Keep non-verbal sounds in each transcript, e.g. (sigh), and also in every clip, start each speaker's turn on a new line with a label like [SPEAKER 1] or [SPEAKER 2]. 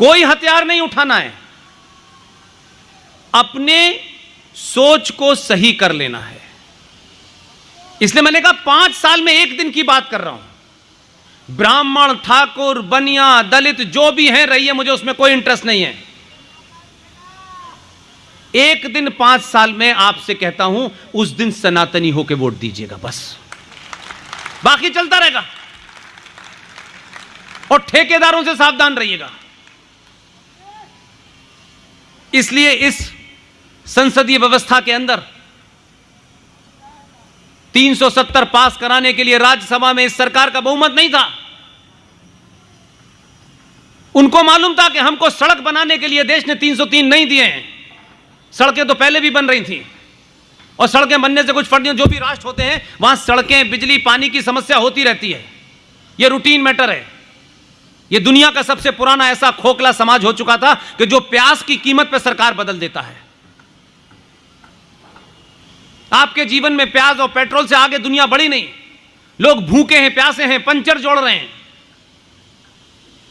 [SPEAKER 1] कोई हथियार नहीं उठाना है। अपने सोच को सही कर लेना है। इसलिए मैंने कहा पाँच साल में एक दिन की बात कर रहा हूँ। ब्राह्मण, ठाकुर, बनिया, दलित, जो भी हैं, रहिए, मुझे उसमें कोई इंटरेस्ट नहीं है। एक दिन पाँच साल में आपसे कहता हूँ, उस दिन सनातनी होकर वोट दीजिएगा, बस। बाकी चलता रहेगा। और ठेकेदारों से सावधान रहिएगा। इसलिए इस संसदीय व्यवस्था के अंदर 370 पास कराने के लिए राज्यसभा में इस सरकार का बहुमत नहीं था। उनको मालूम था कि हमको सड़क बनाने के लिए देश ने 303 नहीं दिए हैं। सड़कें तो पहले भी बन रही थी। और सड़कें बनने से कुछ फ़र्क जो भी राष्ट्र होते हैं, वहाँ सड़कें, बिजली, पानी की समस्या होती रहती है। यह रूटीन मैटर है। यह दुनिया का सबसे पुराना ऐसा खोखला समाज हो चुका था कि जो प्यास की कीमत पर सरकार बदल देता है। आपके जीवन में प्याज और पेट्रोल से आगे दुनिया बढ़ी नहीं। लोग भूखे हैं, प्यासे हैं, पंचर जोड़ रहे हैं।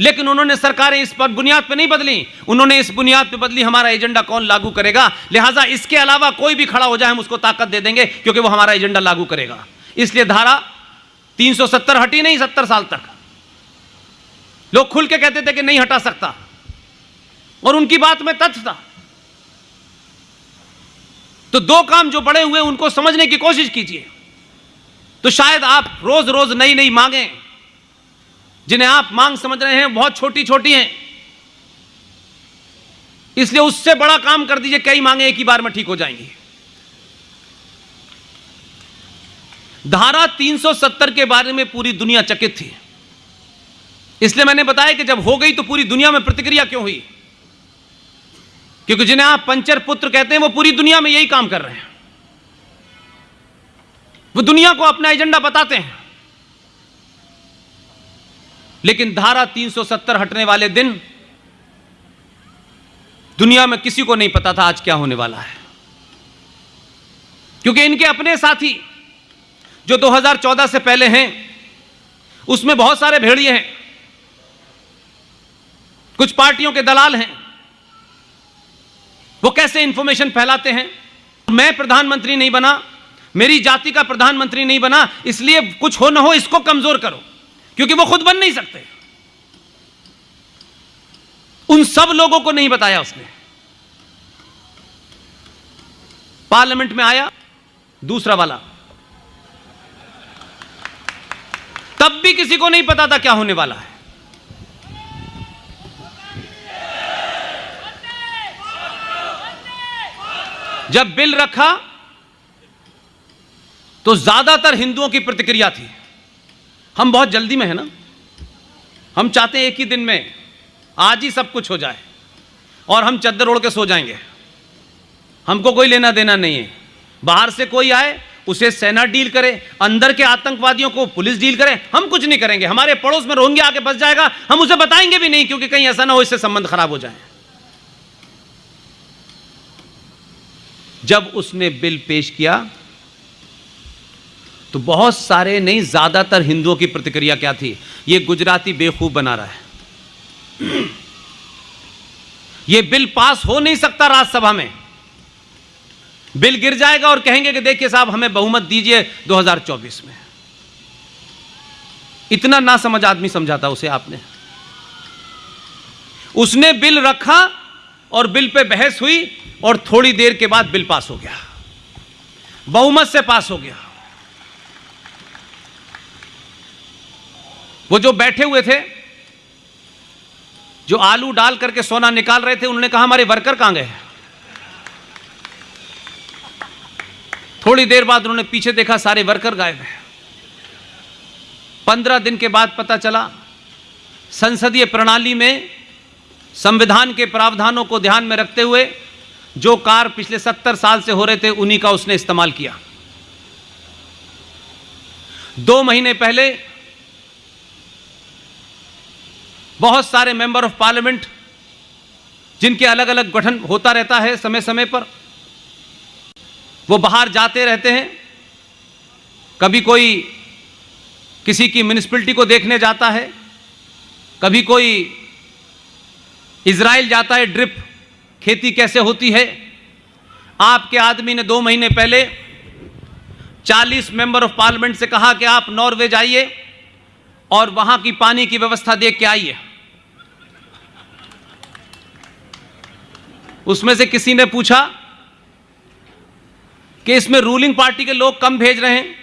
[SPEAKER 1] लेकिन उन्होंने सरकारें इस पर बुनियाद पर नहीं बदली। उन्होंने इस बुनियाद पर बदली, हमारा एजेंडा कौन लागू करेगा? लिहाजा इसके अलावा कोई भी खड़ा हो जाए, हम उसको ताकत दे देंगे, क्योंकि वो हमारा एजेंडा लागू करेगा। इसलिए धारा 370 हटी नहीं सत्तर साल तक। लोग खुल के कहते थे कि नहीं हटा सकता। और उनकी बात में तथ्य था। तो दो काम जो बड़े हुए उनको समझने की कोशिश कीजिए। तो शायद आप रोज रोज नई नई मांगे, जिन्हें आप मांग समझ रहे हैं, बहुत छोटी छोटी हैं। इसलिए उससे बड़ा काम कर दीजिए, कई मांगे एक ही बार में ठीक हो जाएँगी। धारा 370 के बारे में पूरी दुनिया चकित थी। इसलिए मैंने बताया कि जब हो गई तो पूरी दुनिया में प्रतिक्रिया क्यों हुई? क्योंकि जिन्हें आप पंचर पुत्र कहते हैं, वो पूरी दुनिया में यही काम कर रहे हैं। वो दुनिया को अपना एजेंडा बताते हैं। लेकिन धारा 370 हटने वाले दिन, दुनिया में किसी को नहीं पता था आज क्या होने वाला है। क्योंकि इनके अपने साथी, जो 2014 से पहले हैं, उसमें बहुत सारे भेड़िए हैं। कुछ पार्टियों के दलाल हैं। वो कैसे इंफॉर्मेशन फैलाते हैं? मैं प्रधानमंत्री नहीं बना, मेरी जाति का प्रधानमंत्री नहीं बना, इसलिए कुछ हो ना हो इसको कमज़ोर करो, क्योंकि वो खुद बन नहीं सकते। उन सब लोगों को नहीं बताया उसने। पार्लियामेंट में आया, दूसरा वाला। तब भी किसी को नहीं पता था क्या होने वाला है। जब बिल रखा तो ज़्यादातर हिंदुओं की प्रतिक्रिया थी। हम बहुत जल्दी में है ना? हम चाहते हैं एक ही दिन में आज ही सब कुछ हो जाए और हम चद्दर ओढ़ के सो जाएँगे। हमको कोई लेना देना नहीं है। बाहर से कोई आए, उसे सेना डील करे, अंदर के आतंकवादियों को पुलिस डील करे, हम कुछ नहीं करेंगे। हमारे पड़ोस में रोहिंग्या आके बस जाएगा, हम उसे बताएँगे भी नहीं, क्योंकि कहीं ऐसा ना हो इससे संबंध खराब हो जाए। जब उसने बिल पेश किया तो बहुत सारे नहीं, ज़्यादातर हिंदुओं की प्रतिक्रिया क्या थी? ये गुजराती बेवकूफ़ बना रहा है। (clears throat) ये बिल पास हो नहीं सकता राज्यसभा में। बिल गिर जाएगा और कहेंगे कि देखिए साहब, हमें बहुमत दीजिए 2024 में। इतना ना समझ आदमी समझाता उसे आपने। उसने बिल रखा और बिल पे बहस हुई और थोड़ी देर के बाद बिल पास हो गया। बहुमत से पास हो गया। वो जो बैठे हुए थे, जो आलू डाल करके सोना निकाल रहे थे उन्होंने कहा, हमारे वर्कर कहाँ गए थोड़ी देर बाद उन्होंने पीछे देखा, सारे वर्कर गायब हैं। पंद्रह दिन के बाद पता चला, संसदीय प्रणाली में संविधान के प्रावधानों को ध्यान में रखते हुए जो कार पिछले सत्तर साल से हो रहे थे, उन्हीं का उसने इस्तेमाल किया। दो महीने पहले बहुत सारे मेंबर ऑफ़ पार्लियामेंट, जिनके अलग अलग गठन होता रहता है समय समय पर, वो बाहर जाते रहते हैं। कभी कोई किसी की म्यूनिसपिलिटी को देखने जाता है, कभी कोई इसराइल जाता है ड्रिप। खेती कैसे होती है? आपके आदमी ने दो महीने पहले 40 मेंबर ऑफ़ पार्लियामेंट से कहा कि आप नॉर्वे जाइए और वहाँ की पानी की व्यवस्था देख के आइए। उसमें से किसी ने पूछा कि इसमें रूलिंग पार्टी के लोग कम भेज रहे हैं?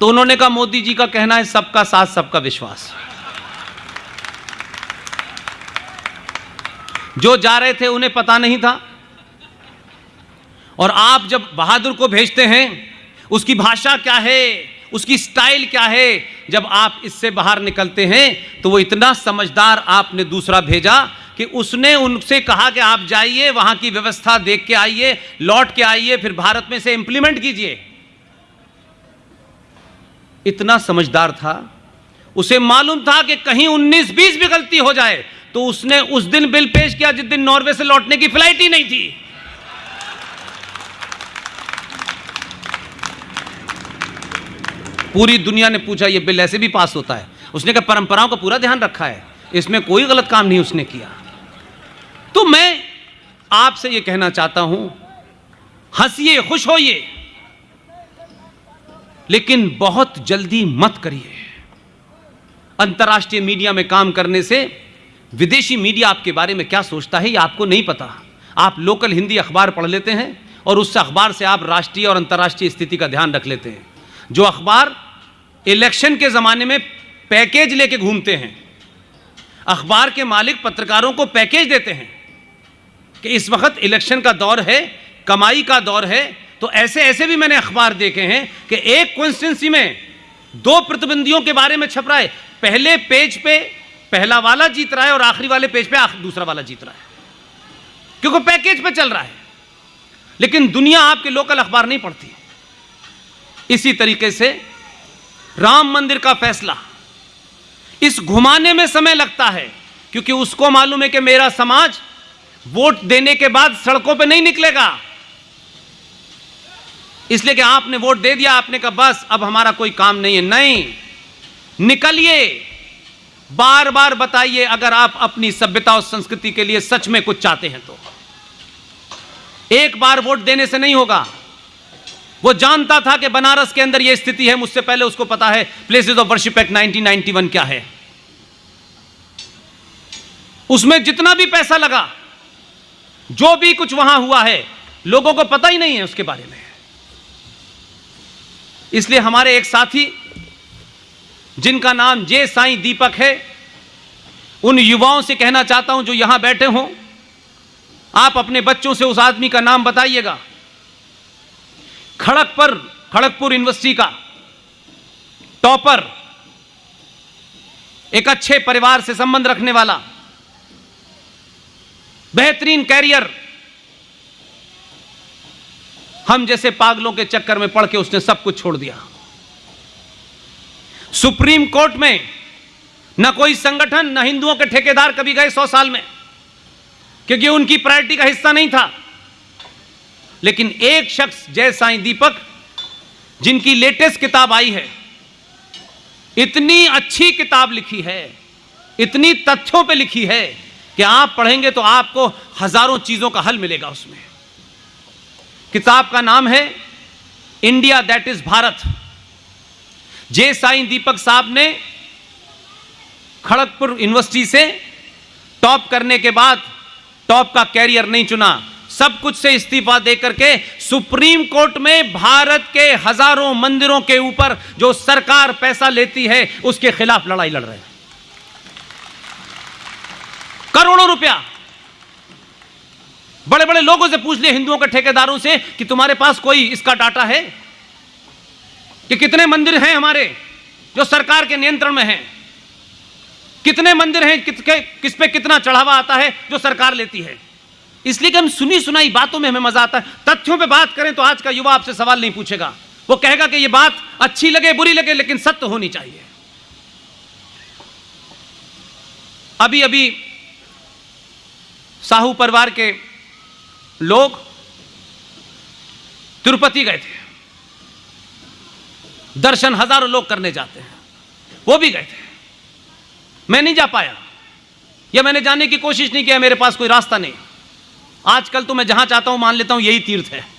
[SPEAKER 1] तो उन्होंने कहा, मोदी जी का कहना है, सबका साथ, सबका विश्वास। जो जा रहे थे उन्हें पता नहीं था। और आप जब बहादुर को भेजते हैं, उसकी भाषा क्या है, उसकी स्टाइल क्या है, जब आप इससे बाहर निकलते हैं तो वो इतना समझदार आपने दूसरा भेजा कि उसने उनसे कहा कि आप जाइए, वहाँ की व्यवस्था देख के आइए, लौट के आइए, फिर भारत में से इंप्लीमेंट कीजिए। इतना समझदार था। उसे मालूम था कि कहीं 19-20 भी गलती हो जाए तो उसने उस दिन बिल पेश किया जिस दिन नॉर्वे से लौटने की फ़्लाइट ही नहीं थी। पूरी दुनिया ने पूछा यह बिल ऐसे भी पास होता है? उसने कहा, परंपराओं का पूरा ध्यान रखा है। इसमें कोई गलत काम नहीं उसने किया। तो मैं आपसे यह कहना चाहता हूँ, हंसिए, खुश होइए, लेकिन बहुत जल्दी मत करिए। अंतर्राष्ट्रीय मीडिया में काम करने से विदेशी मीडिया आपके बारे में क्या सोचता है, ये आपको नहीं पता। आप लोकल हिंदी अखबार पढ़ लेते हैं और उस अखबार से आप राष्ट्रीय और अंतर्राष्ट्रीय स्थिति का ध्यान रख लेते हैं। जो अखबार इलेक्शन के ज़माने में पैकेज लेके घूमते हैं, अखबार के मालिक पत्रकारों को पैकेज देते हैं कि इस वक्त इलेक्शन का दौर है, कमाई का दौर है तो ऐसे ऐसे भी मैंने अखबार देखे हैं कि एक कॉन्स्टिट्यूंसी में दो प्रतिबंधियों के बारे में छप रहा है। पहले पेज पे पहला वाला जीत रहा है और आखिरी वाले पेज पे दूसरा वाला जीत रहा है। क्योंकि पैकेज पे चल रहा है। लेकिन दुनिया आपके लोकल अखबार नहीं पढ़ती। इसी तरीके से राम मंदिर का फैसला। इस घुमाने में समय लगता है, क्योंकि उसको मालूम है कि मेरा समाज वोट देने के बाद सड़कों पे नहीं निकलेगा। इसलिए कि आपने वोट दे दिया, आपने कहा, बस, अब हमारा कोई काम नहीं है। नहीं। निकलिए। बार बार बताइए, अगर आप अपनी सभ्यता और संस्कृति के लिए सच में कुछ चाहते हैं तो। एक बार वोट देने से नहीं होगा। वो जानता था कि बनारस के अंदर यह स्थिति है, मुझसे पहले उसको पता है प्लेसेस ऑफ़ वर्शिप एक्ट 1991 क्या है। उसमें जितना भी पैसा लगा, जो भी कुछ वहाँ हुआ है, लोगों को पता ही नहीं है उसके बारे में। इसलिए हमारे एक साथी जिनका नाम जे साईं दीपक है, उन युवाओं से कहना चाहता हूँ, जो यहाँ बैठे हों, आप अपने बच्चों से उस आदमी का नाम बताइएगा। खड़गपुर खड़गपुर यूनिवर्सिटी का टॉपर, एक अच्छे परिवार से संबंध रखने वाला, बेहतरीन कैरियर, हम जैसे पागलों के चक्कर में पड़ के उसने सब कुछ छोड़ दिया। सुप्रीम कोर्ट में न कोई संगठन, न हिंदुओं के ठेकेदार कभी गए सौ साल में, क्योंकि उनकी प्रायोरिटी का हिस्सा नहीं था। लेकिन एक शख्स जय साई दीपक, जिनकी लेटेस्ट किताब आई है, इतनी अच्छी किताब लिखी है, इतनी तथ्यों पे लिखी है कि आप पढ़ेंगे तो आपको हज़ारों चीज़ों का हल मिलेगा उसमें। किताब का नाम है, India that is Bharat. J Sai Deepak साहब ने खड़गपुर यूनिवर्सिटी से टॉप करने के बाद टॉप का कैरियर नहीं चुना। सब कुछ से इस्तीफा देकर के सुप्रीम कोर्ट में भारत के हज़ारों मंदिरों के ऊपर जो सरकार पैसा लेती है, उसके खिलाफ लड़ाई लड़ रहे हैं। करोड़ों रुपया। बड़े बड़े लोगों से पूछ लिए, हिंदुओं के ठेकेदारों से कि तुम्हारे पास कोई इसका डाटा है? कि कितने मंदिर हैं हमारे जो सरकार के नियंत्रण में हैं? कितने मंदिर हैं किस, किस पे कितना चढ़ावा आता है जो सरकार लेती है? इसलिए कि हम सुनी सुनाई बातों में हमें मज़ा आता है। तथ्यों पे बात करें तो आज का युवा आपसे सवाल नहीं पूछेगा। वो कहेगा कि ये बात अच्छी लगे बुरी लगे लेकिन सत्य होनी चाहिए। अभी अभी साहू परिवार के लोग तिरुपति गए थे। दर्शन हज़ारों लोग करने जाते हैं। वो भी गए थे। मैं नहीं जा पाया। या मैंने जाने की कोशिश नहीं किया, मेरे पास कोई रास्ता नहीं। आजकल तो मैं जहाँ चाहता हूँ, मान लेता हूँ, यही तीर्थ है।